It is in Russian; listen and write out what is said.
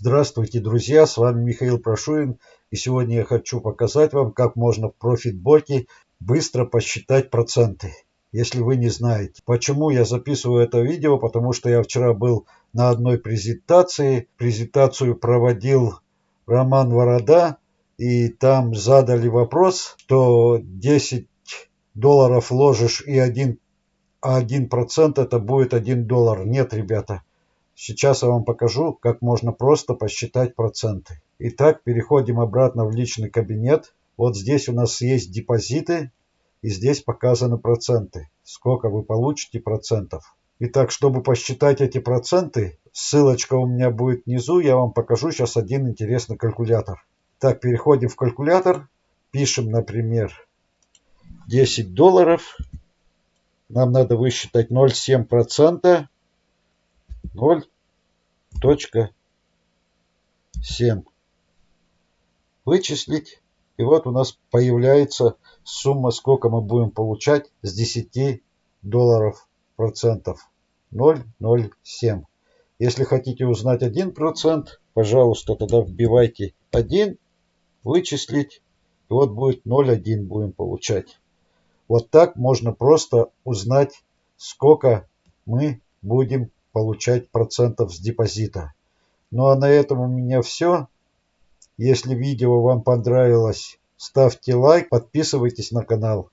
Здравствуйте, друзья! С вами Михаил Прошуин. И сегодня я хочу показать вам, как можно в профитботе быстро посчитать проценты, если вы не знаете. Почему я записываю это видео? Потому что я вчера был на одной презентации. Презентацию проводил Роман Ворода. И там задали вопрос, что 10 долларов ложишь и 1, а 1% это будет 1 доллар. Нет, ребята, Сейчас я вам покажу, как можно просто посчитать проценты. Итак, переходим обратно в личный кабинет. Вот здесь у нас есть депозиты, и здесь показаны проценты. Сколько вы получите процентов. Итак, чтобы посчитать эти проценты, ссылочка у меня будет внизу, я вам покажу сейчас один интересный калькулятор. Так, переходим в калькулятор, пишем, например, 10 долларов. Нам надо высчитать 0,7%. 0.7. Вычислить. И вот у нас появляется сумма, сколько мы будем получать с 10 долларов процентов. 0,07. Если хотите узнать 1%, пожалуйста, тогда вбивайте 1, вычислить. И вот будет 0,1 будем получать. Вот так можно просто узнать, сколько мы будем получать процентов с депозита. Ну а на этом у меня все. Если видео вам понравилось, ставьте лайк, подписывайтесь на канал.